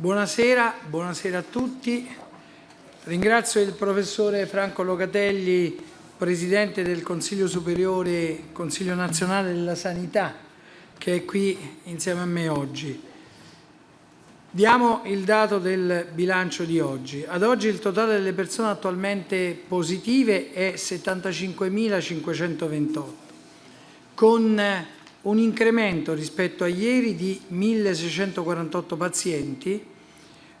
Buonasera, buonasera a tutti. Ringrazio il professore Franco Locatelli, Presidente del Consiglio Superiore, Consiglio Nazionale della Sanità, che è qui insieme a me oggi. Diamo il dato del bilancio di oggi. Ad oggi il totale delle persone attualmente positive è 75.528, con un incremento rispetto a ieri di 1.648 pazienti,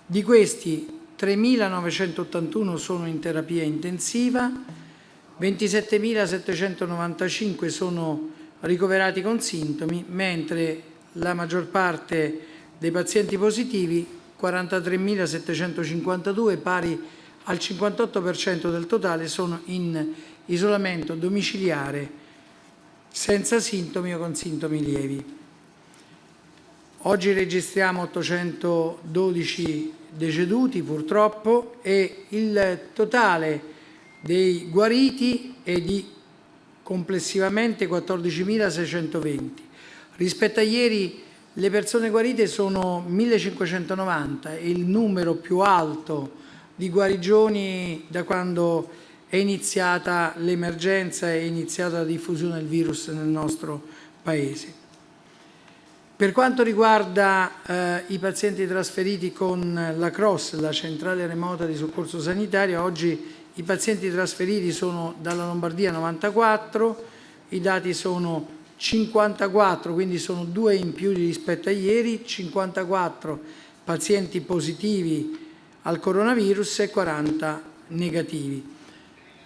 di questi 3.981 sono in terapia intensiva, 27.795 sono ricoverati con sintomi, mentre la maggior parte dei pazienti positivi, 43.752, pari al 58% del totale, sono in isolamento domiciliare senza sintomi o con sintomi lievi. Oggi registriamo 812 deceduti purtroppo e il totale dei guariti è di complessivamente 14.620. Rispetto a ieri le persone guarite sono 1.590 e il numero più alto di guarigioni da quando è iniziata l'emergenza, è iniziata la diffusione del virus nel nostro Paese. Per quanto riguarda eh, i pazienti trasferiti con la CROSS, la centrale remota di soccorso sanitario, oggi i pazienti trasferiti sono dalla Lombardia 94, i dati sono 54, quindi sono due in più rispetto a ieri, 54 pazienti positivi al coronavirus e 40 negativi.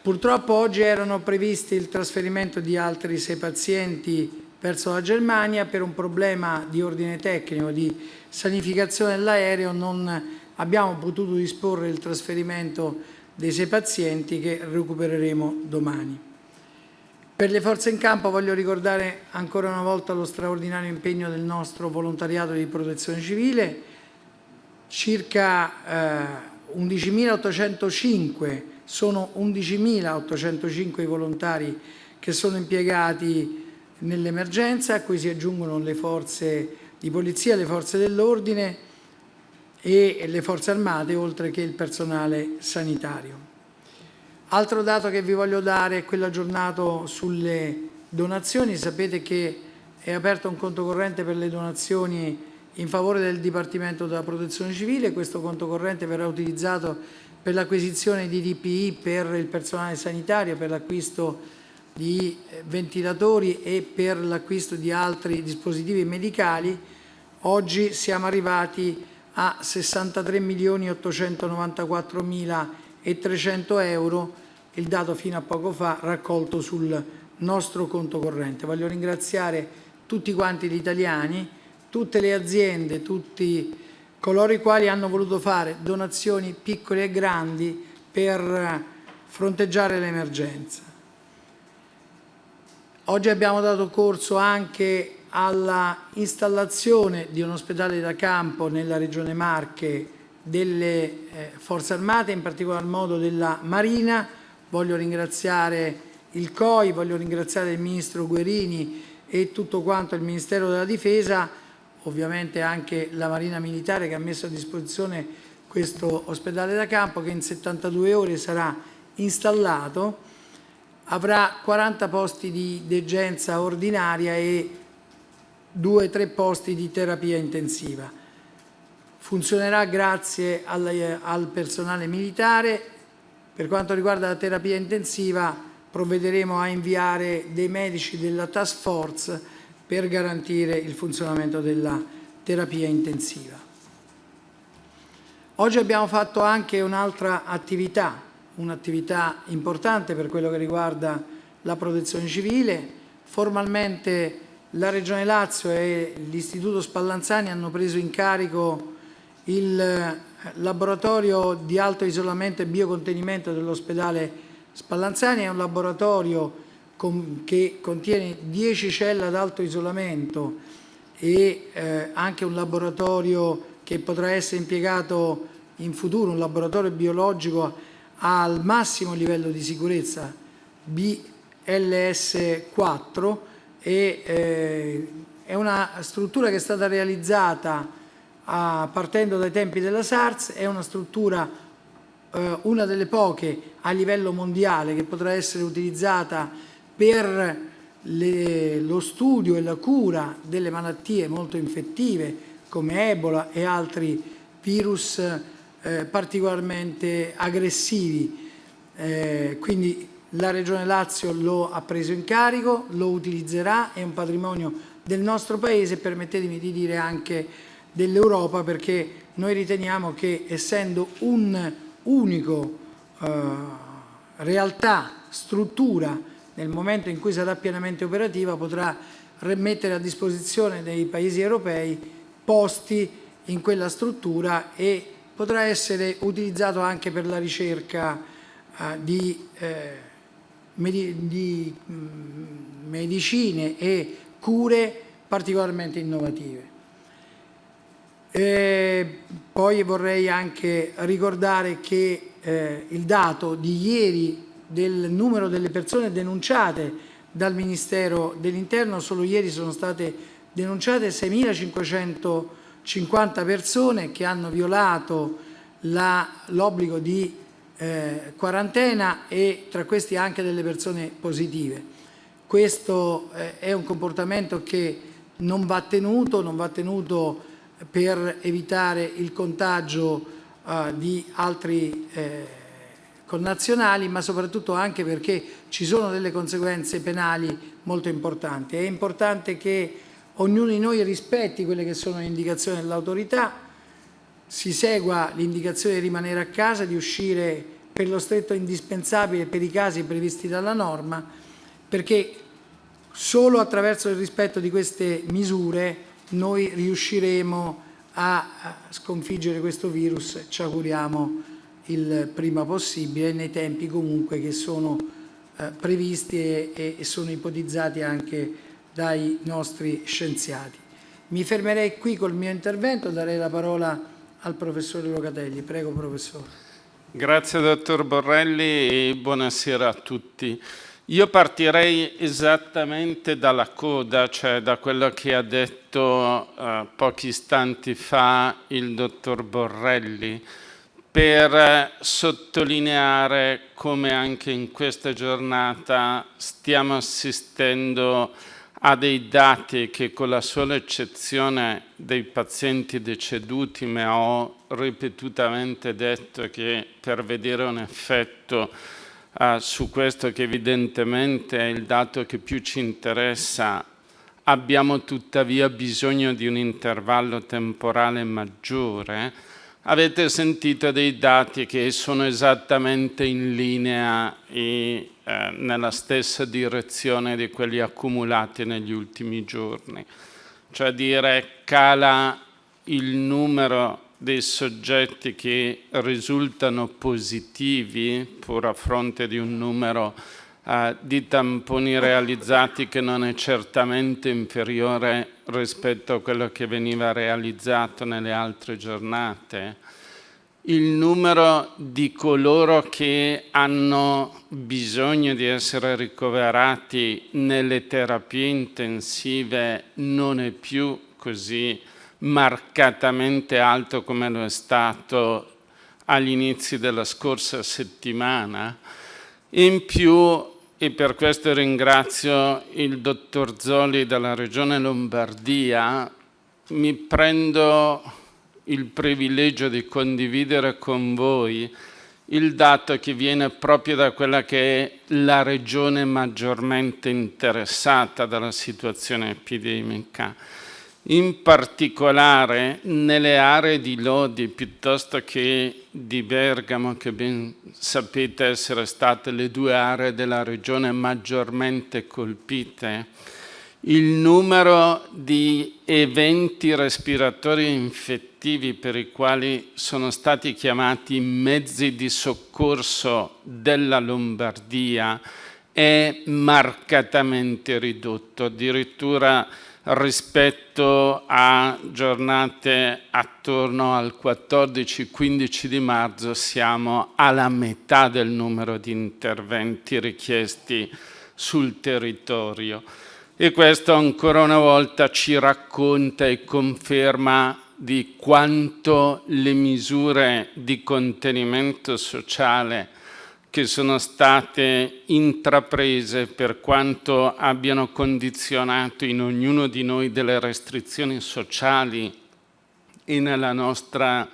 Purtroppo oggi erano previsti il trasferimento di altri sei pazienti verso la Germania per un problema di ordine tecnico, di sanificazione dell'aereo, non abbiamo potuto disporre il trasferimento dei sei pazienti che recupereremo domani. Per le forze in campo voglio ricordare ancora una volta lo straordinario impegno del nostro volontariato di protezione civile, circa eh, 11.805 sono 11.805 i volontari che sono impiegati nell'emergenza, a cui si aggiungono le forze di polizia, le forze dell'ordine e le forze armate, oltre che il personale sanitario. Altro dato che vi voglio dare è quello aggiornato sulle donazioni. Sapete che è aperto un conto corrente per le donazioni in favore del Dipartimento della Protezione Civile. Questo conto corrente verrà utilizzato per l'acquisizione di DPI per il personale sanitario, per l'acquisto di eh, ventilatori e per l'acquisto di altri dispositivi medicali, oggi siamo arrivati a 63 milioni 894 mila e 300 euro, il dato fino a poco fa raccolto sul nostro conto corrente. Voglio ringraziare tutti quanti gli italiani, tutte le aziende, tutti coloro i quali hanno voluto fare donazioni piccole e grandi per fronteggiare l'emergenza. Oggi abbiamo dato corso anche alla installazione di un ospedale da campo nella regione Marche delle eh, forze armate, in particolar modo della Marina. Voglio ringraziare il COI, voglio ringraziare il Ministro Guerini e tutto quanto il Ministero della Difesa ovviamente anche la Marina Militare che ha messo a disposizione questo ospedale da campo che in 72 ore sarà installato, avrà 40 posti di degenza ordinaria e 2-3 posti di terapia intensiva. Funzionerà grazie al, al personale militare. Per quanto riguarda la terapia intensiva provvederemo a inviare dei medici della task force per garantire il funzionamento della terapia intensiva. Oggi abbiamo fatto anche un'altra attività, un'attività importante per quello che riguarda la protezione civile. Formalmente la Regione Lazio e l'Istituto Spallanzani hanno preso in carico il laboratorio di alto isolamento e biocontenimento dell'ospedale Spallanzani, è un laboratorio che contiene 10 celle ad alto isolamento e eh, anche un laboratorio che potrà essere impiegato in futuro, un laboratorio biologico al massimo livello di sicurezza BLS4 e eh, è una struttura che è stata realizzata a, partendo dai tempi della SARS, è una struttura, eh, una delle poche a livello mondiale che potrà essere utilizzata per le, lo studio e la cura delle malattie molto infettive come Ebola e altri virus eh, particolarmente aggressivi. Eh, quindi la Regione Lazio lo ha preso in carico, lo utilizzerà, è un patrimonio del nostro Paese, permettetemi di dire anche dell'Europa, perché noi riteniamo che essendo un unico eh, realtà, struttura, nel momento in cui sarà pienamente operativa potrà mettere a disposizione dei paesi europei posti in quella struttura e potrà essere utilizzato anche per la ricerca eh, di, eh, di mh, mm, medicine e cure particolarmente innovative. E poi vorrei anche ricordare che eh, il dato di ieri del numero delle persone denunciate dal Ministero dell'Interno, solo ieri sono state denunciate 6.550 persone che hanno violato l'obbligo di eh, quarantena e tra questi anche delle persone positive. Questo eh, è un comportamento che non va tenuto, non va tenuto per evitare il contagio eh, di altri eh, connazionali, ma soprattutto anche perché ci sono delle conseguenze penali molto importanti. È importante che ognuno di noi rispetti quelle che sono le indicazioni dell'autorità, si segua l'indicazione di rimanere a casa, di uscire per lo stretto indispensabile per i casi previsti dalla norma, perché solo attraverso il rispetto di queste misure noi riusciremo a sconfiggere questo virus, ci auguriamo il prima possibile nei tempi comunque che sono eh, previsti e, e sono ipotizzati anche dai nostri scienziati. Mi fermerei qui col mio intervento, darei la parola al professore Locatelli. Prego professore. Grazie dottor Borrelli e buonasera a tutti. Io partirei esattamente dalla coda, cioè da quello che ha detto eh, pochi istanti fa il dottor Borrelli per sottolineare come anche in questa giornata stiamo assistendo a dei dati che con la sola eccezione dei pazienti deceduti, ma ho ripetutamente detto che per vedere un effetto uh, su questo che evidentemente è il dato che più ci interessa, abbiamo tuttavia bisogno di un intervallo temporale maggiore, Avete sentito dei dati che sono esattamente in linea e eh, nella stessa direzione di quelli accumulati negli ultimi giorni. Cioè dire cala il numero dei soggetti che risultano positivi, pur a fronte di un numero di tamponi realizzati che non è certamente inferiore rispetto a quello che veniva realizzato nelle altre giornate, il numero di coloro che hanno bisogno di essere ricoverati nelle terapie intensive non è più così marcatamente alto come lo è stato agli inizi della scorsa settimana. In più e per questo ringrazio il dottor Zoli della Regione Lombardia. Mi prendo il privilegio di condividere con voi il dato che viene proprio da quella che è la regione maggiormente interessata dalla situazione epidemica in particolare nelle aree di Lodi piuttosto che di Bergamo, che ben sapete essere state le due aree della regione maggiormente colpite, il numero di eventi respiratori infettivi per i quali sono stati chiamati mezzi di soccorso della Lombardia è marcatamente ridotto, addirittura rispetto a giornate attorno al 14-15 di marzo siamo alla metà del numero di interventi richiesti sul territorio. E questo ancora una volta ci racconta e conferma di quanto le misure di contenimento sociale che sono state intraprese per quanto abbiano condizionato in ognuno di noi delle restrizioni sociali e nella nostra,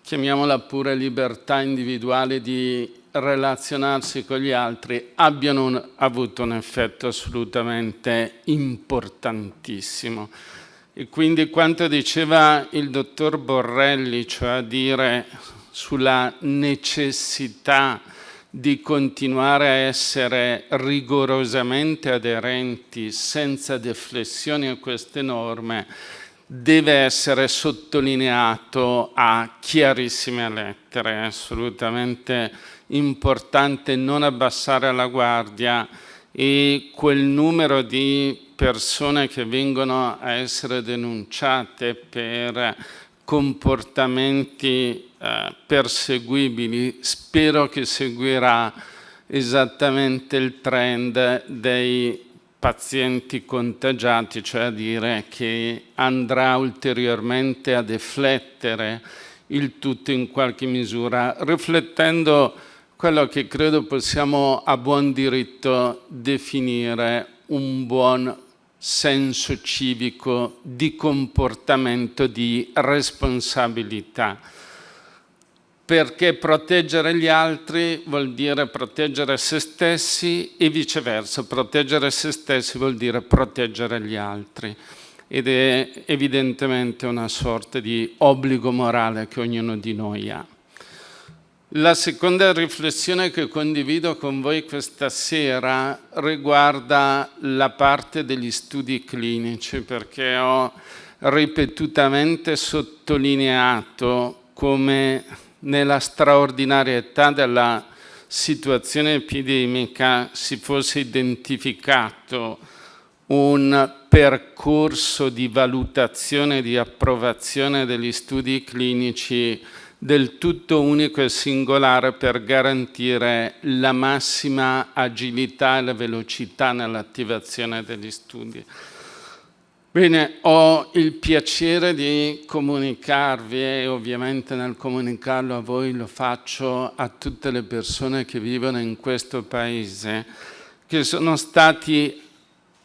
chiamiamola pure, libertà individuale di relazionarsi con gli altri abbiano un, avuto un effetto assolutamente importantissimo. E quindi quanto diceva il dottor Borrelli, cioè a dire sulla necessità di continuare a essere rigorosamente aderenti senza deflessioni a queste norme, deve essere sottolineato a chiarissime lettere, è assolutamente importante non abbassare la guardia e quel numero di persone che vengono a essere denunciate per comportamenti eh, perseguibili, spero che seguirà esattamente il trend dei pazienti contagiati, cioè a dire che andrà ulteriormente a deflettere il tutto in qualche misura, riflettendo quello che credo possiamo a buon diritto definire un buon senso civico di comportamento, di responsabilità perché proteggere gli altri vuol dire proteggere se stessi e viceversa, proteggere se stessi vuol dire proteggere gli altri ed è evidentemente una sorta di obbligo morale che ognuno di noi ha. La seconda riflessione che condivido con voi questa sera riguarda la parte degli studi clinici perché ho ripetutamente sottolineato come nella straordinarietà della situazione epidemica si fosse identificato un percorso di valutazione e di approvazione degli studi clinici del tutto unico e singolare per garantire la massima agilità e la velocità nell'attivazione degli studi. Bene, ho il piacere di comunicarvi e ovviamente nel comunicarlo a voi lo faccio a tutte le persone che vivono in questo paese, che sono stati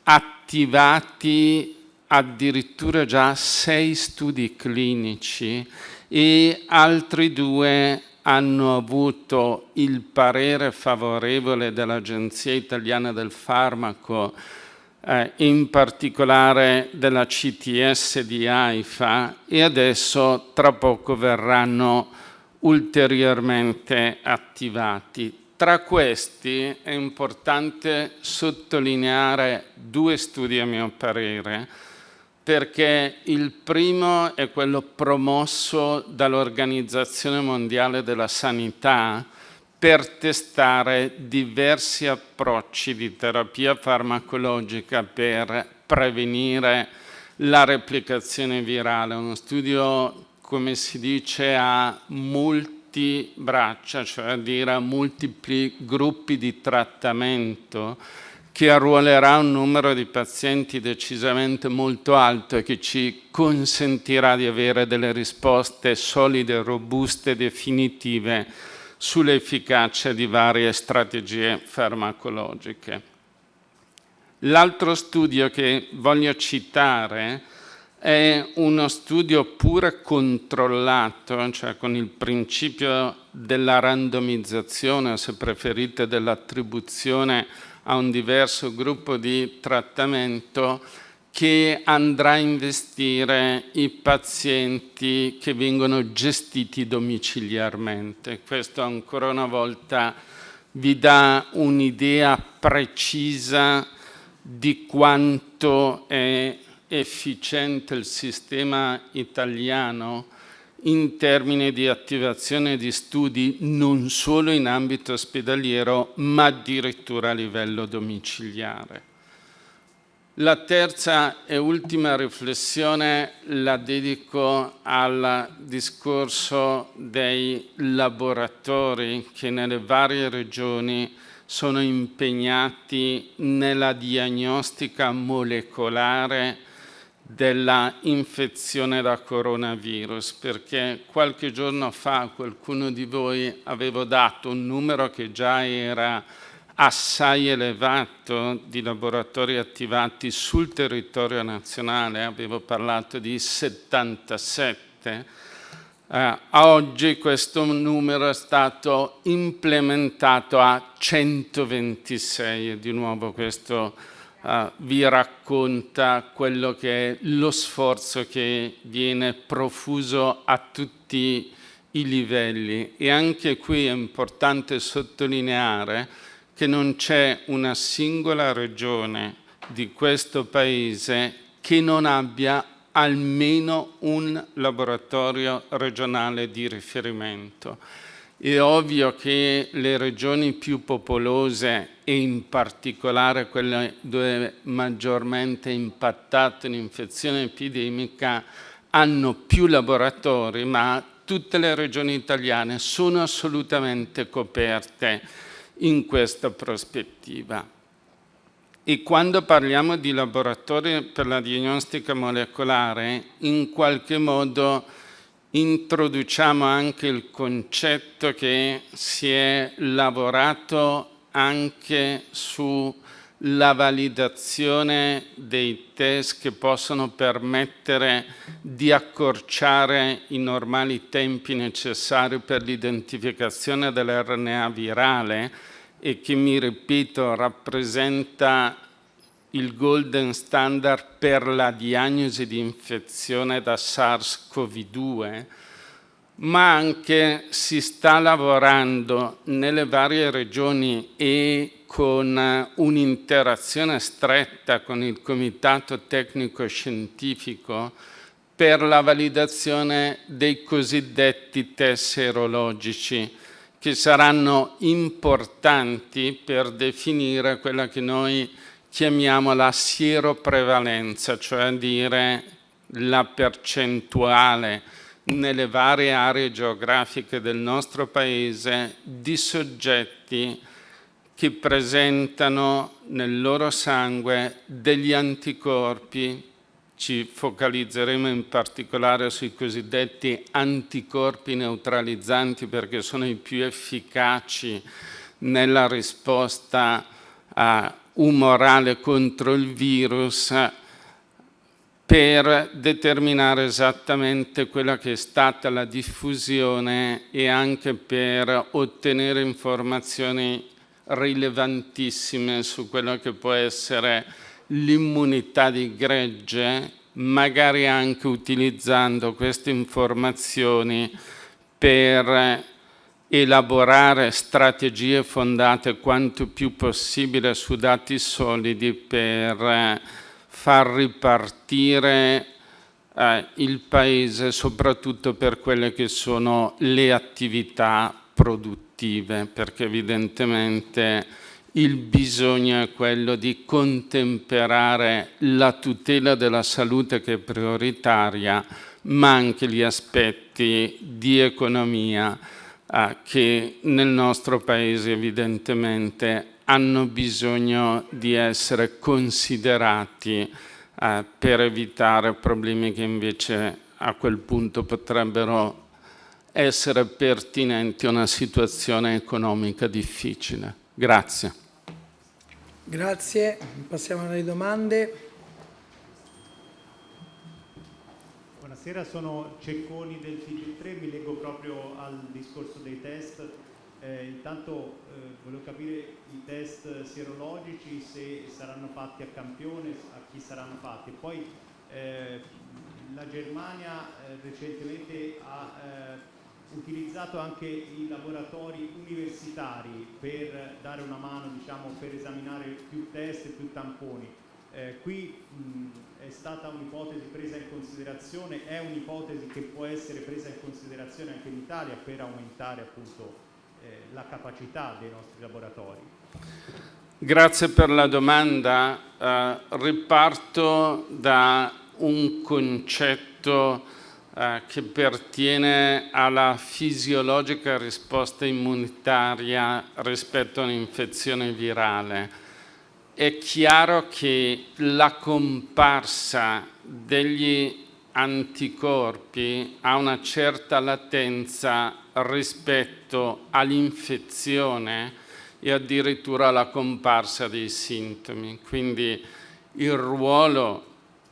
attivati addirittura già sei studi clinici e altri due hanno avuto il parere favorevole dell'Agenzia Italiana del Farmaco eh, in particolare della CTS di AIFA e adesso tra poco verranno ulteriormente attivati. Tra questi è importante sottolineare due studi a mio parere, perché il primo è quello promosso dall'Organizzazione Mondiale della Sanità, per testare diversi approcci di terapia farmacologica per prevenire la replicazione virale. Uno studio, come si dice, a multibraccia, cioè a dire a multipli gruppi di trattamento che arruolerà un numero di pazienti decisamente molto alto e che ci consentirà di avere delle risposte solide, robuste, definitive sull'efficacia di varie strategie farmacologiche. L'altro studio che voglio citare è uno studio pure controllato, cioè con il principio della randomizzazione, se preferite dell'attribuzione a un diverso gruppo di trattamento, che andrà a investire i pazienti che vengono gestiti domiciliarmente. Questo ancora una volta vi dà un'idea precisa di quanto è efficiente il sistema italiano in termini di attivazione di studi non solo in ambito ospedaliero ma addirittura a livello domiciliare. La terza e ultima riflessione la dedico al discorso dei laboratori che nelle varie regioni sono impegnati nella diagnostica molecolare della infezione da coronavirus, perché qualche giorno fa qualcuno di voi aveva dato un numero che già era assai elevato di laboratori attivati sul territorio nazionale, avevo parlato di 77, eh, oggi questo numero è stato implementato a 126 e di nuovo questo eh, vi racconta quello che è lo sforzo che viene profuso a tutti i livelli. E anche qui è importante sottolineare che non c'è una singola regione di questo Paese che non abbia almeno un laboratorio regionale di riferimento. È ovvio che le regioni più popolose e in particolare quelle dove maggiormente è impattata l'infezione epidemica hanno più laboratori, ma tutte le regioni italiane sono assolutamente coperte in questa prospettiva. E quando parliamo di laboratori per la diagnostica molecolare, in qualche modo introduciamo anche il concetto che si è lavorato anche sulla validazione dei test che possono permettere di accorciare i normali tempi necessari per l'identificazione dell'RNA virale e che mi ripeto rappresenta il golden standard per la diagnosi di infezione da SARS-CoV-2, ma anche si sta lavorando nelle varie regioni e con un'interazione stretta con il Comitato Tecnico Scientifico per la validazione dei cosiddetti test serologici che saranno importanti per definire quella che noi chiamiamo la sieroprevalenza, cioè dire la percentuale nelle varie aree geografiche del nostro Paese di soggetti che presentano nel loro sangue degli anticorpi ci focalizzeremo in particolare sui cosiddetti anticorpi neutralizzanti perché sono i più efficaci nella risposta uh, umorale contro il virus per determinare esattamente quella che è stata la diffusione e anche per ottenere informazioni rilevantissime su quello che può essere l'immunità di gregge, magari anche utilizzando queste informazioni per elaborare strategie fondate quanto più possibile su dati solidi per far ripartire eh, il Paese soprattutto per quelle che sono le attività produttive, perché evidentemente il bisogno è quello di contemperare la tutela della salute che è prioritaria, ma anche gli aspetti di economia eh, che nel nostro Paese evidentemente hanno bisogno di essere considerati eh, per evitare problemi che invece a quel punto potrebbero essere pertinenti a una situazione economica difficile. Grazie. Grazie, passiamo alle domande. Buonasera, sono Cecconi del TG3, mi leggo proprio al discorso dei test. Eh, intanto eh, volevo capire i test sierologici, se saranno fatti a campione, a chi saranno fatti. Poi eh, la Germania eh, recentemente ha eh, utilizzato anche i laboratori universitari per dare una mano diciamo, per esaminare più test e più tamponi. Eh, qui mh, è stata un'ipotesi presa in considerazione, è un'ipotesi che può essere presa in considerazione anche in Italia per aumentare appunto eh, la capacità dei nostri laboratori. Grazie per la domanda. Uh, riparto da un concetto eh, che pertiene alla fisiologica risposta immunitaria rispetto a un'infezione virale. È chiaro che la comparsa degli anticorpi ha una certa latenza rispetto all'infezione e addirittura alla comparsa dei sintomi. Quindi il ruolo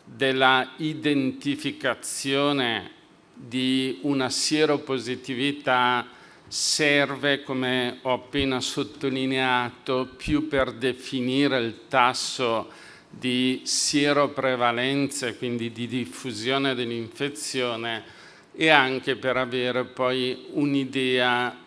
della identificazione di una sieropositività serve, come ho appena sottolineato, più per definire il tasso di sieroprevalenza, quindi di diffusione dell'infezione, e anche per avere poi un'idea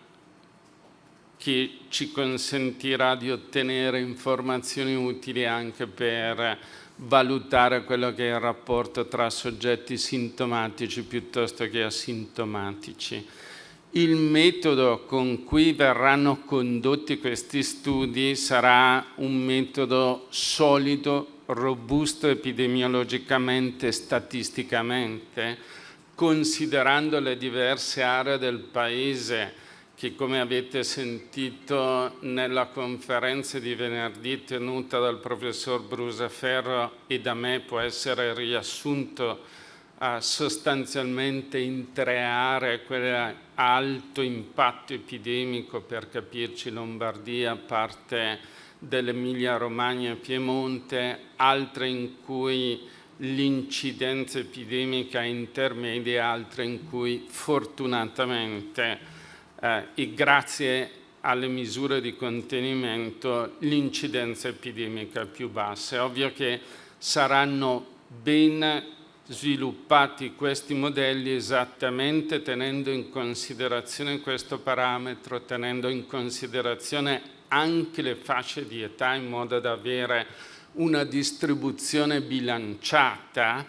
che ci consentirà di ottenere informazioni utili anche per valutare quello che è il rapporto tra soggetti sintomatici piuttosto che asintomatici. Il metodo con cui verranno condotti questi studi sarà un metodo solido, robusto epidemiologicamente statisticamente, considerando le diverse aree del Paese che come avete sentito nella conferenza di venerdì tenuta dal professor Brusaferro e da me può essere riassunto sostanzialmente in tre aree, quelle a alto impatto epidemico per capirci Lombardia, parte dell'Emilia Romagna e Piemonte, altre in cui l'incidenza epidemica è intermedia, altre in cui fortunatamente eh, e grazie alle misure di contenimento l'incidenza epidemica più bassa. È ovvio che saranno ben sviluppati questi modelli esattamente tenendo in considerazione questo parametro, tenendo in considerazione anche le fasce di età in modo da avere una distribuzione bilanciata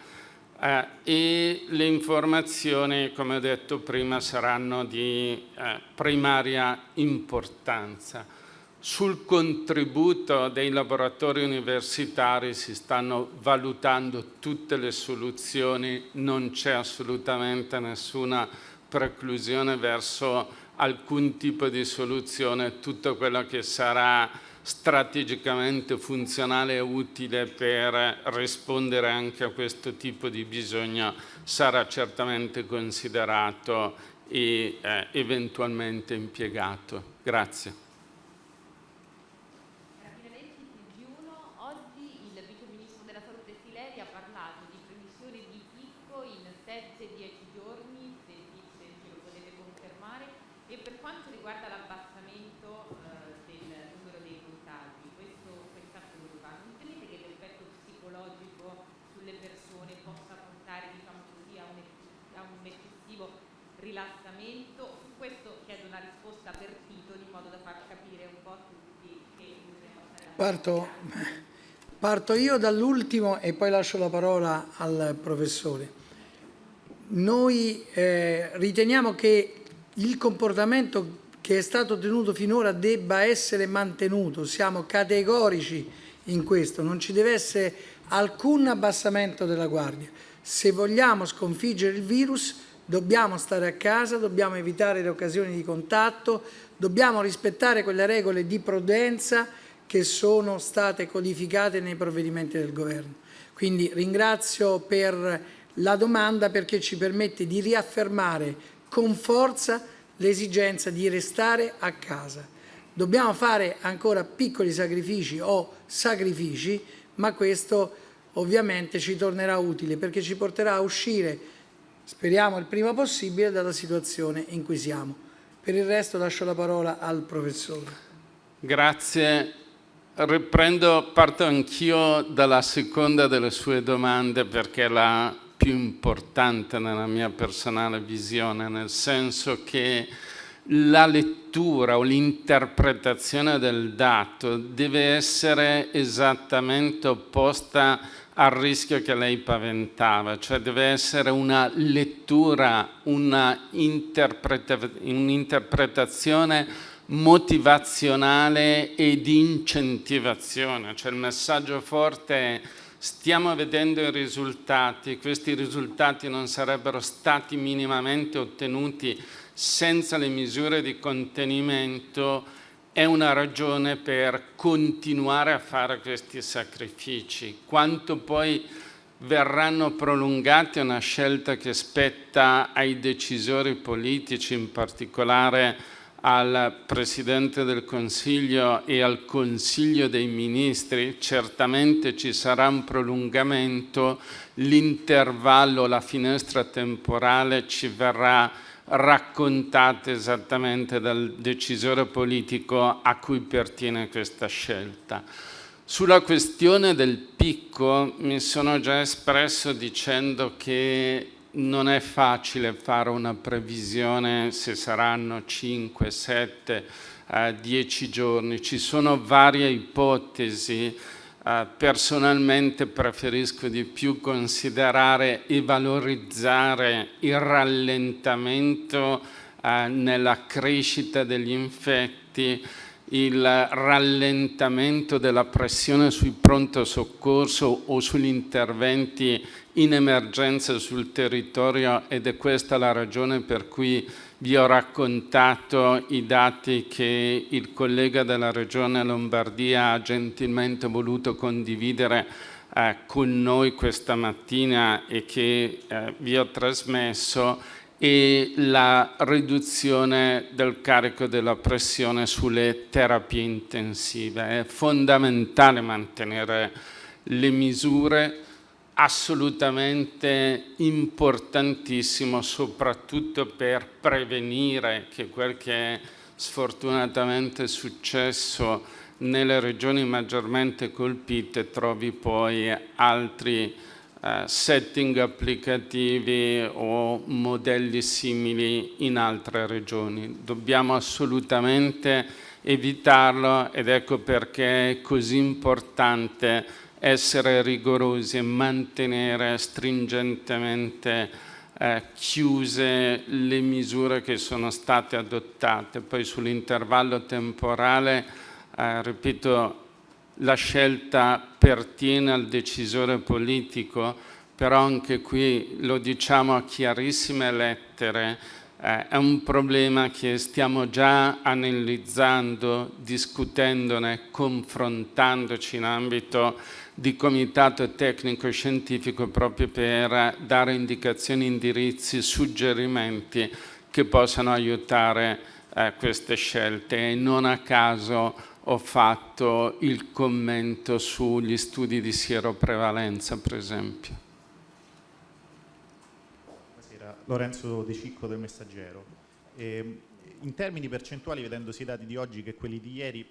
eh, e le informazioni, come ho detto prima, saranno di eh, primaria importanza. Sul contributo dei laboratori universitari si stanno valutando tutte le soluzioni, non c'è assolutamente nessuna preclusione verso alcun tipo di soluzione, tutto quello che sarà strategicamente funzionale e utile per rispondere anche a questo tipo di bisogno sarà certamente considerato e eh, eventualmente impiegato. Grazie. Parto, parto io dall'ultimo e poi lascio la parola al professore. Noi eh, riteniamo che il comportamento che è stato tenuto finora debba essere mantenuto, siamo categorici in questo, non ci deve essere alcun abbassamento della guardia. Se vogliamo sconfiggere il virus dobbiamo stare a casa, dobbiamo evitare le occasioni di contatto, dobbiamo rispettare quelle regole di prudenza che sono state codificate nei provvedimenti del Governo. Quindi ringrazio per la domanda perché ci permette di riaffermare con forza l'esigenza di restare a casa. Dobbiamo fare ancora piccoli sacrifici o sacrifici, ma questo ovviamente ci tornerà utile perché ci porterà a uscire, speriamo il prima possibile, dalla situazione in cui siamo. Per il resto lascio la parola al professore. Grazie Riprendo, parto anch'io dalla seconda delle sue domande perché è la più importante nella mia personale visione, nel senso che la lettura o l'interpretazione del dato deve essere esattamente opposta al rischio che lei paventava, cioè deve essere una lettura, un'interpretazione motivazionale e di incentivazione, cioè il messaggio forte è stiamo vedendo i risultati, questi risultati non sarebbero stati minimamente ottenuti senza le misure di contenimento, è una ragione per continuare a fare questi sacrifici. Quanto poi verranno prolungati è una scelta che spetta ai decisori politici, in particolare al Presidente del Consiglio e al Consiglio dei Ministri, certamente ci sarà un prolungamento, l'intervallo, la finestra temporale ci verrà raccontata esattamente dal decisore politico a cui pertiene questa scelta. Sulla questione del picco mi sono già espresso dicendo che non è facile fare una previsione se saranno 5, 7, 10 giorni. Ci sono varie ipotesi. Eh, personalmente preferisco di più considerare e valorizzare il rallentamento eh, nella crescita degli infetti il rallentamento della pressione sui pronto soccorso o sugli interventi in emergenza sul territorio ed è questa la ragione per cui vi ho raccontato i dati che il collega della Regione Lombardia ha gentilmente voluto condividere eh, con noi questa mattina e che eh, vi ho trasmesso e la riduzione del carico della pressione sulle terapie intensive. È fondamentale mantenere le misure assolutamente importantissimo soprattutto per prevenire che quel che è sfortunatamente successo nelle regioni maggiormente colpite trovi poi altri eh, setting applicativi o modelli simili in altre regioni. Dobbiamo assolutamente evitarlo ed ecco perché è così importante essere rigorosi e mantenere stringentemente eh, chiuse le misure che sono state adottate. Poi sull'intervallo temporale, eh, ripeto, la scelta pertiene al decisore politico, però anche qui lo diciamo a chiarissime lettere, eh, è un problema che stiamo già analizzando, discutendone, confrontandoci in ambito di comitato tecnico-scientifico proprio per dare indicazioni, indirizzi, suggerimenti che possano aiutare eh, queste scelte. E non a caso ho fatto il commento sugli studi di sieroprevalenza, per esempio. Buonasera, Lorenzo De Cicco del Messaggero. Eh, in termini percentuali, vedendosi i dati di oggi che quelli di ieri,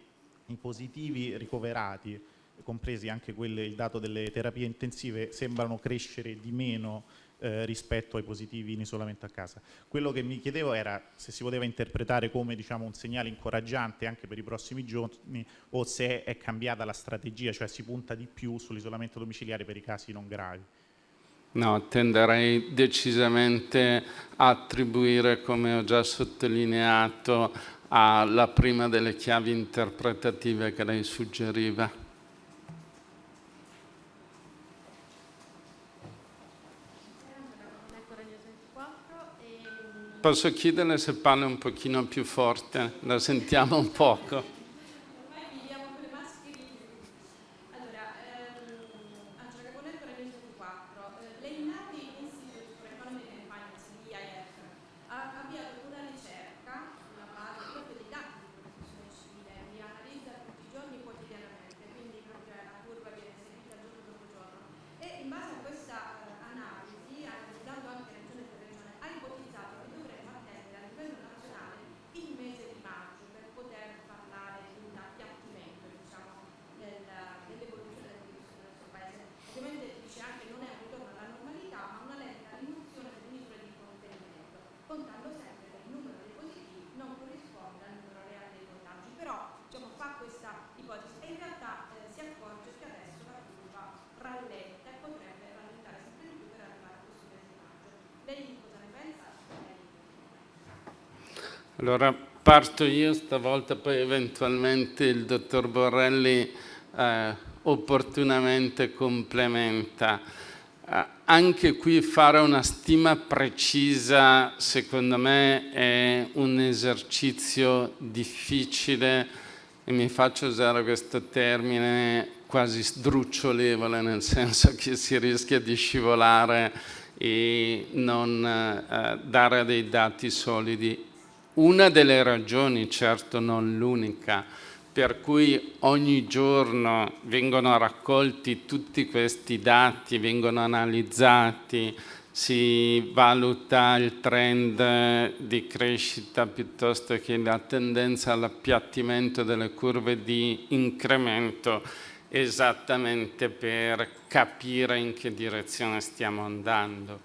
i positivi ricoverati, compresi anche quelli, il dato delle terapie intensive, sembrano crescere di meno eh, rispetto ai positivi in isolamento a casa. Quello che mi chiedevo era se si poteva interpretare come diciamo, un segnale incoraggiante anche per i prossimi giorni o se è cambiata la strategia, cioè si punta di più sull'isolamento domiciliare per i casi non gravi. No, tenderei decisamente a attribuire, come ho già sottolineato, alla prima delle chiavi interpretative che lei suggeriva. Posso chiederle se parla un pochino più forte? La sentiamo un poco. Allora parto io stavolta, poi eventualmente il dottor Borrelli eh, opportunamente complementa. Eh, anche qui fare una stima precisa secondo me è un esercizio difficile e mi faccio usare questo termine quasi sdrucciolevole, nel senso che si rischia di scivolare e non eh, dare dei dati solidi. Una delle ragioni, certo non l'unica, per cui ogni giorno vengono raccolti tutti questi dati, vengono analizzati, si valuta il trend di crescita piuttosto che la tendenza all'appiattimento delle curve di incremento esattamente per capire in che direzione stiamo andando.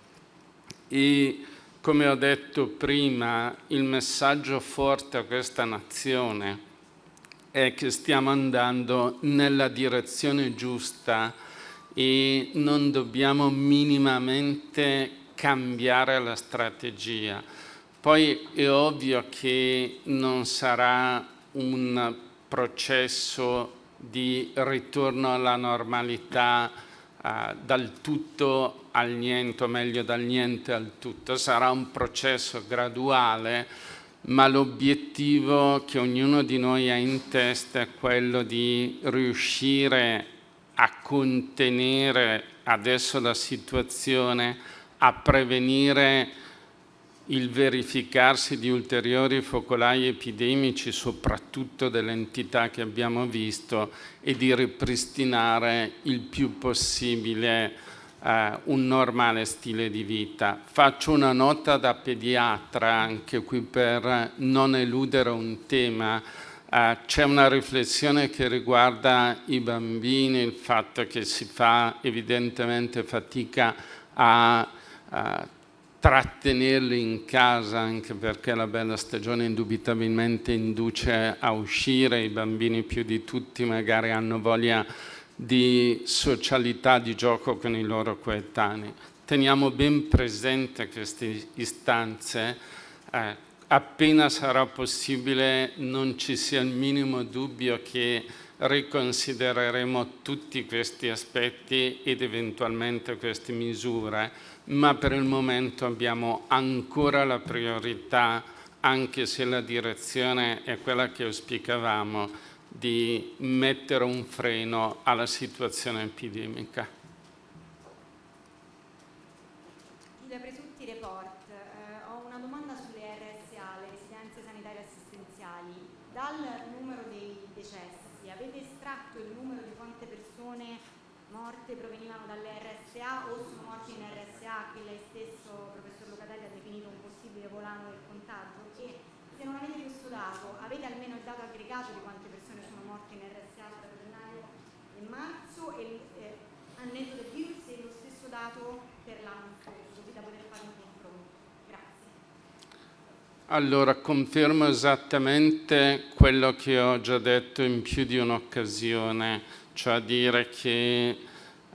E come ho detto prima, il messaggio forte a questa nazione è che stiamo andando nella direzione giusta e non dobbiamo minimamente cambiare la strategia. Poi è ovvio che non sarà un processo di ritorno alla normalità eh, dal tutto al niente, o meglio dal niente al tutto. Sarà un processo graduale, ma l'obiettivo che ognuno di noi ha in testa è quello di riuscire a contenere adesso la situazione, a prevenire il verificarsi di ulteriori focolai epidemici, soprattutto delle entità che abbiamo visto, e di ripristinare il più possibile eh, un normale stile di vita. Faccio una nota da pediatra, anche qui per non eludere un tema, Uh, c'è una riflessione che riguarda i bambini, il fatto che si fa evidentemente fatica a, a trattenerli in casa anche perché la bella stagione indubitabilmente induce a uscire, i bambini più di tutti magari hanno voglia di socialità, di gioco con i loro coetanei. Teniamo ben presente queste istanze, eh, appena sarà possibile non ci sia il minimo dubbio che riconsidereremo tutti questi aspetti ed eventualmente queste misure, ma per il momento abbiamo ancora la priorità, anche se la direzione è quella che auspicavamo, di mettere un freno alla situazione epidemica. morte provenivano dalle RSA o sono morti in RSA che lei stesso, professor Locatelli, ha definito un possibile volano del contagio e se non avete questo dato, avete almeno il dato aggregato di quante persone sono morte in RSA tra gennaio e marzo e eh, al netto del virus e lo stesso dato per l'anno scorso, così da poter fare un confronto. Grazie. Allora, confermo esattamente quello che ho già detto in più di un'occasione cioè dire che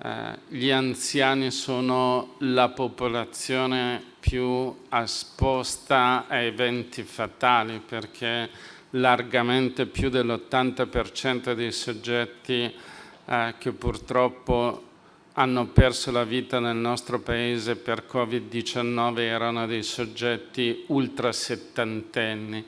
eh, gli anziani sono la popolazione più esposta a eventi fatali perché largamente più dell'80% dei soggetti eh, che purtroppo hanno perso la vita nel nostro paese per Covid-19 erano dei soggetti ultra settantenni.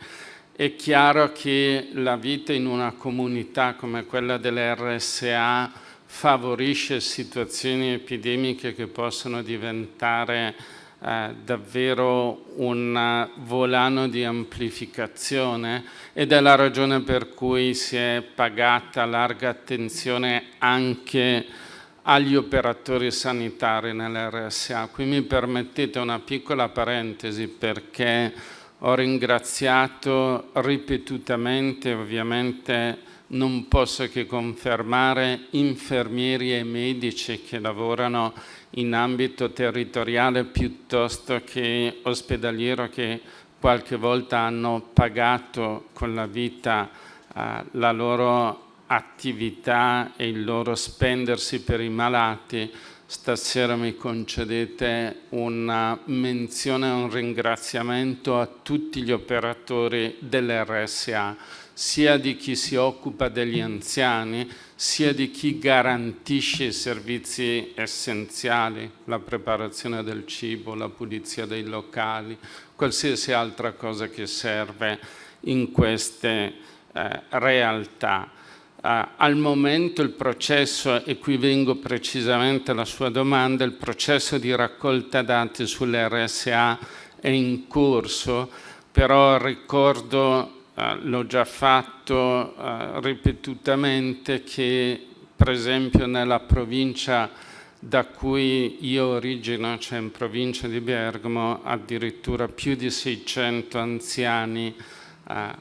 È chiaro che la vita in una comunità come quella delle RSA favorisce situazioni epidemiche che possono diventare eh, davvero un volano di amplificazione ed è la ragione per cui si è pagata larga attenzione anche agli operatori sanitari nell'RSA. Qui mi permettete una piccola parentesi perché ho ringraziato ripetutamente, ovviamente non posso che confermare, infermieri e medici che lavorano in ambito territoriale piuttosto che ospedaliero che qualche volta hanno pagato con la vita eh, la loro attività e il loro spendersi per i malati stasera mi concedete una menzione e un ringraziamento a tutti gli operatori dell'RSA, sia di chi si occupa degli anziani, sia di chi garantisce i servizi essenziali, la preparazione del cibo, la pulizia dei locali, qualsiasi altra cosa che serve in queste eh, realtà. Uh, al momento il processo, e qui vengo precisamente alla sua domanda, il processo di raccolta dati sulle RSA è in corso, però ricordo, uh, l'ho già fatto uh, ripetutamente, che per esempio nella provincia da cui io origino, cioè in provincia di Bergamo, addirittura più di 600 anziani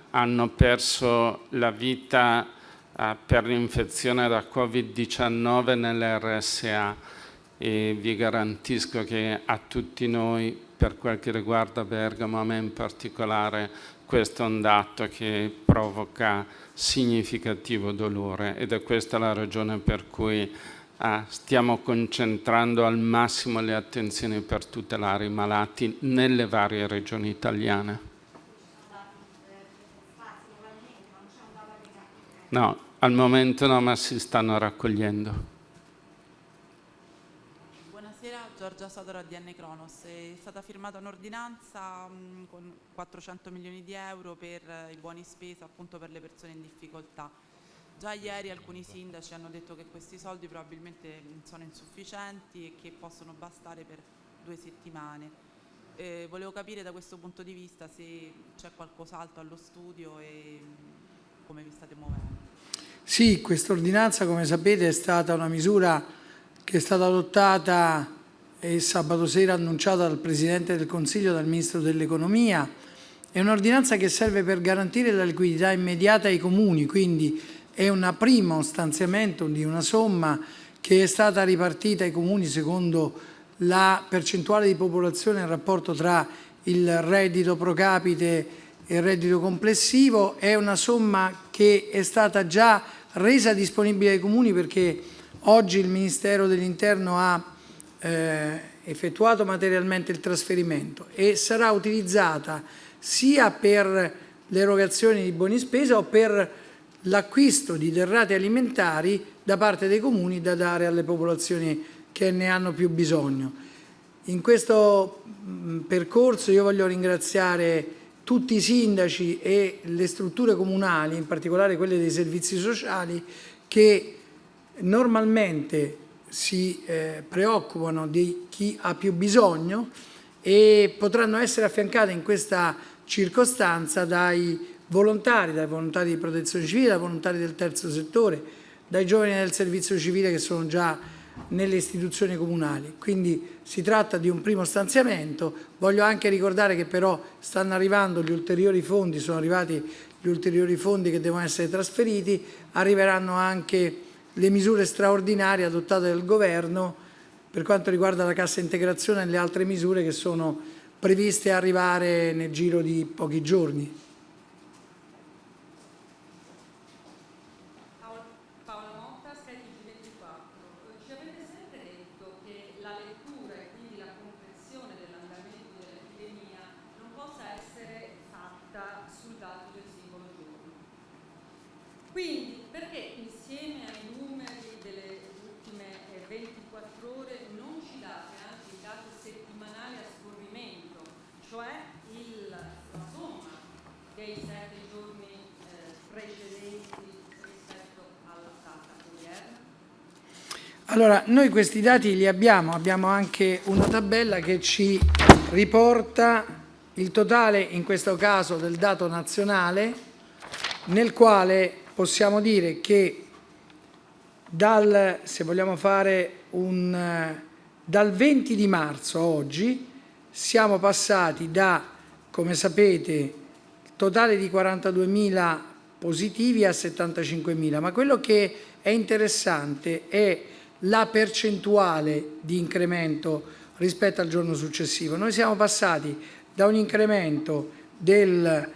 hanno perso la vita eh, per l'infezione da Covid-19 nell'RSA e vi garantisco che a tutti noi, per quel che riguarda Bergamo, a me in particolare, questo è un dato che provoca significativo dolore ed è questa la ragione per cui eh, stiamo concentrando al massimo le attenzioni per tutelare i malati nelle varie regioni italiane. No, al momento no, ma si stanno raccogliendo. Buonasera, Giorgia Sadora di N Cronos. È stata firmata un'ordinanza mm, con 400 milioni di euro per i buoni spesa appunto per le persone in difficoltà. Già ieri alcuni sindaci hanno detto che questi soldi probabilmente sono insufficienti e che possono bastare per due settimane. Eh, volevo capire da questo punto di vista se c'è qualcos'altro allo studio e come vi state muovendo? Sì, questa ordinanza come sapete è stata una misura che è stata adottata e sabato sera annunciata dal Presidente del Consiglio, dal Ministro dell'Economia. È un'ordinanza che serve per garantire la liquidità immediata ai comuni, quindi è un primo stanziamento di una somma che è stata ripartita ai comuni secondo la percentuale di popolazione in rapporto tra il reddito pro capite il reddito complessivo, è una somma che è stata già resa disponibile ai comuni perché oggi il Ministero dell'Interno ha eh, effettuato materialmente il trasferimento e sarà utilizzata sia per l'erogazione di buoni spesa o per l'acquisto di derrate alimentari da parte dei comuni da dare alle popolazioni che ne hanno più bisogno. In questo percorso io voglio ringraziare tutti i sindaci e le strutture comunali, in particolare quelle dei servizi sociali, che normalmente si eh, preoccupano di chi ha più bisogno e potranno essere affiancate in questa circostanza dai volontari, dai volontari di protezione civile, dai volontari del terzo settore, dai giovani del servizio civile che sono già nelle istituzioni comunali. Quindi si tratta di un primo stanziamento. Voglio anche ricordare che però stanno arrivando gli ulteriori fondi, sono arrivati gli ulteriori fondi che devono essere trasferiti, arriveranno anche le misure straordinarie adottate dal Governo per quanto riguarda la cassa integrazione e le altre misure che sono previste arrivare nel giro di pochi giorni. Quindi perché insieme ai numeri delle ultime 24 ore non ci date anche i dati settimanali a scorrimento, cioè il, la somma dei sette giorni eh, precedenti rispetto alla data odierna? Allora, noi questi dati li abbiamo, abbiamo anche una tabella che ci riporta il totale, in questo caso del dato nazionale, nel quale possiamo dire che dal, se vogliamo fare un, dal 20 di marzo a oggi siamo passati da, come sapete, totale di 42.000 positivi a 75.000, ma quello che è interessante è la percentuale di incremento rispetto al giorno successivo. Noi siamo passati da un incremento del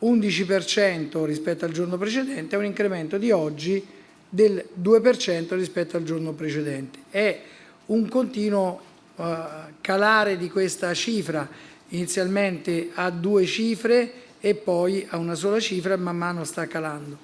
11% rispetto al giorno precedente, è un incremento di oggi del 2% rispetto al giorno precedente. È un continuo uh, calare di questa cifra, inizialmente a due cifre e poi a una sola cifra, man mano sta calando.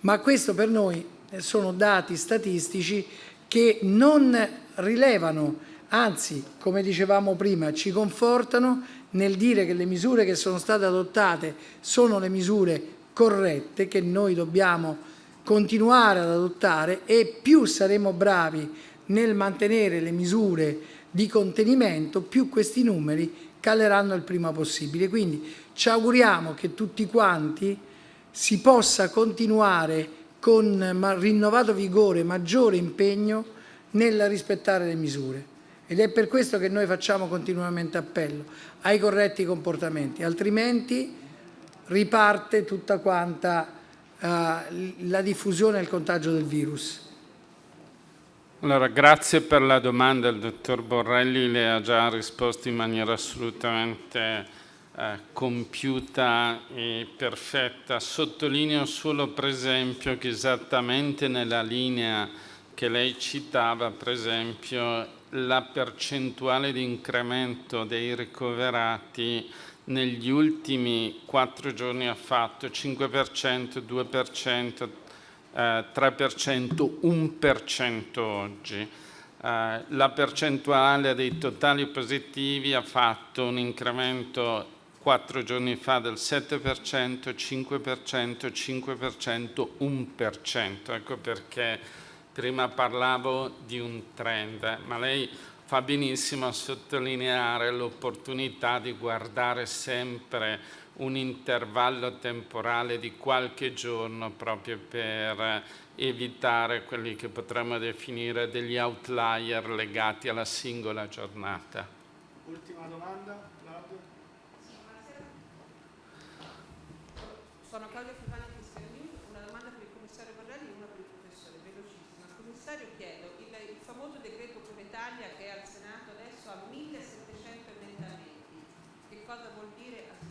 Ma questo per noi sono dati statistici che non rilevano, anzi, come dicevamo prima, ci confortano nel dire che le misure che sono state adottate sono le misure corrette che noi dobbiamo continuare ad adottare e più saremo bravi nel mantenere le misure di contenimento, più questi numeri caleranno il prima possibile. Quindi ci auguriamo che tutti quanti si possa continuare con rinnovato vigore, maggiore impegno nel rispettare le misure. Ed è per questo che noi facciamo continuamente appello ai corretti comportamenti, altrimenti riparte tutta quanta uh, la diffusione e il contagio del virus. Allora, grazie per la domanda, il dottor Borrelli le ha già risposto in maniera assolutamente eh, compiuta e perfetta. Sottolineo solo per esempio che esattamente nella linea che lei citava, per esempio, la percentuale di incremento dei ricoverati negli ultimi quattro giorni ha fatto 5%, 2%, eh, 3%, 1% oggi. Eh, la percentuale dei totali positivi ha fatto un incremento quattro giorni fa del 7%, 5%, 5%, 1%. Ecco perché prima parlavo di un trend, ma lei fa benissimo a sottolineare l'opportunità di guardare sempre un intervallo temporale di qualche giorno proprio per evitare quelli che potremmo definire degli outlier legati alla singola giornata. Ultima domanda, Claudio. Sono Claudia Fifani Cristianini, una domanda per il commissario Borrelli e una per il professore, velocissima. Al commissario chiedo, il, il famoso decreto Cura Italia che è al Senato adesso ha 1700 emendamenti, che cosa vuol dire?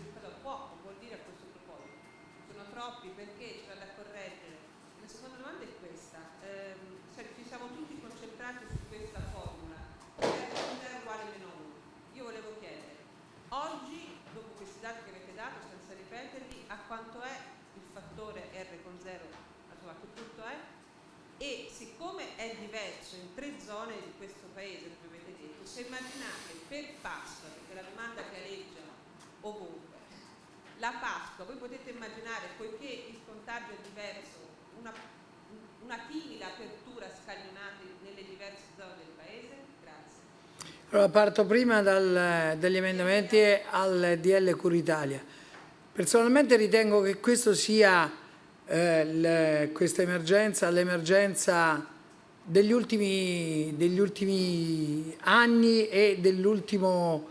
Poco vuol dire a questo proposito. Sono troppi perché c'è da correggere. La seconda domanda è questa, ehm, ci siamo tutti concentrati su questa formula, R uguale meno 1. Io volevo chiedere, oggi, dopo questi dati che avete dato, senza ripeterli, a quanto è il fattore R con 0, a che punto è? E siccome è diverso in tre zone di questo paese, come avete detto, se immaginate per Pasqua, perché la domanda che aleggia ovunque, la Pasqua, voi potete immaginare, poiché il contagio è diverso, una, una timida apertura scaglionata nelle diverse zone del Paese? Grazie. Allora, parto prima dal, dagli emendamenti al DL Curitalia. Personalmente ritengo che questo sia eh, questa emergenza, l'emergenza degli ultimi, degli ultimi anni e dell'ultimo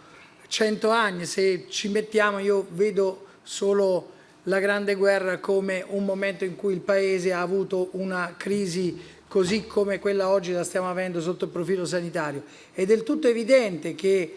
cento anni. Se ci mettiamo, io vedo solo la Grande Guerra come un momento in cui il Paese ha avuto una crisi così come quella oggi la stiamo avendo sotto il profilo sanitario. È del tutto evidente che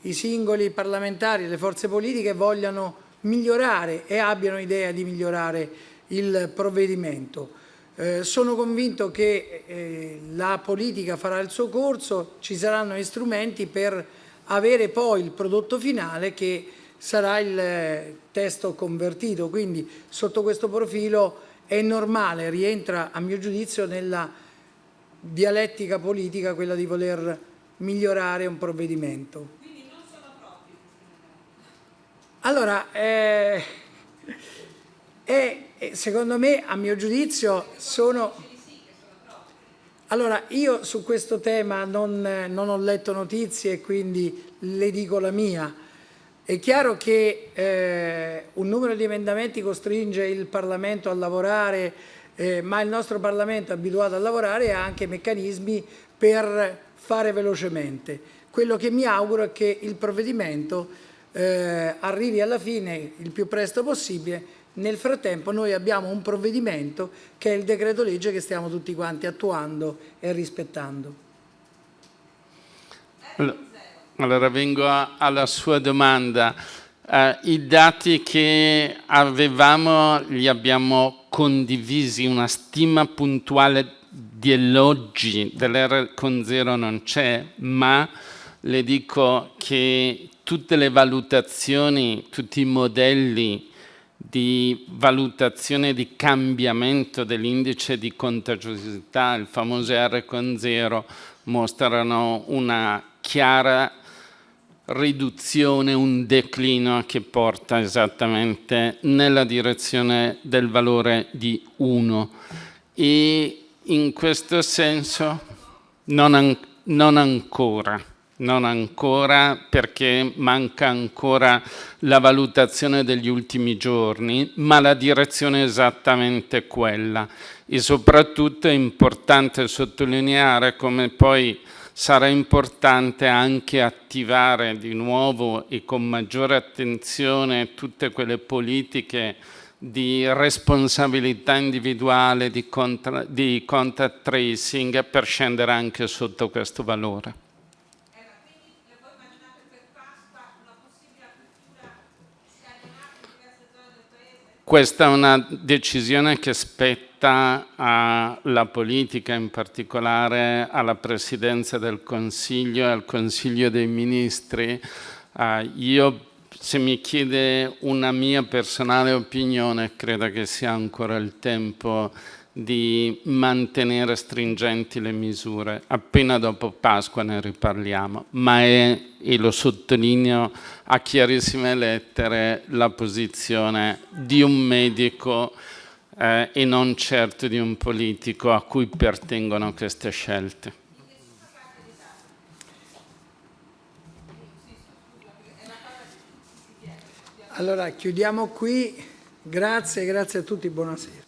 i singoli parlamentari, le forze politiche vogliano migliorare e abbiano idea di migliorare il provvedimento. Eh, sono convinto che eh, la politica farà il suo corso, ci saranno gli strumenti per avere poi il prodotto finale che sarà il eh, testo convertito, quindi sotto questo profilo è normale, rientra a mio giudizio nella dialettica politica quella di voler migliorare un provvedimento. Quindi non sono troppi? Allora, eh, eh, secondo me, a mio giudizio, sono... Allora, io su questo tema non, non ho letto notizie e quindi le dico la mia. È chiaro che eh, un numero di emendamenti costringe il Parlamento a lavorare, eh, ma il nostro Parlamento è abituato a lavorare e ha anche meccanismi per fare velocemente. Quello che mi auguro è che il provvedimento eh, arrivi alla fine il più presto possibile. Nel frattempo noi abbiamo un provvedimento che è il decreto legge che stiamo tutti quanti attuando e rispettando. Allora. Vengo alla sua domanda. Uh, I dati che avevamo li abbiamo condivisi, una stima puntuale di oggi dell'R con zero non c'è, ma le dico che tutte le valutazioni, tutti i modelli di valutazione di cambiamento dell'indice di contagiosità, il famoso R con zero, mostrano una chiara riduzione, un declino che porta esattamente nella direzione del valore di 1 e in questo senso non, an non ancora, non ancora perché manca ancora la valutazione degli ultimi giorni, ma la direzione è esattamente quella e soprattutto è importante sottolineare come poi sarà importante anche attivare di nuovo e con maggiore attenzione tutte quelle politiche di responsabilità individuale, di, di contact tracing per scendere anche sotto questo valore. Questa è una decisione che spetta alla politica, in particolare alla Presidenza del Consiglio e al Consiglio dei Ministri. Uh, io, se mi chiede una mia personale opinione, credo che sia ancora il tempo di mantenere stringenti le misure. Appena dopo Pasqua ne riparliamo, ma è, e lo sottolineo a chiarissime lettere, la posizione di un medico eh, e non certo di un politico a cui pertengono queste scelte. Allora chiudiamo qui, grazie, grazie a tutti, buonasera.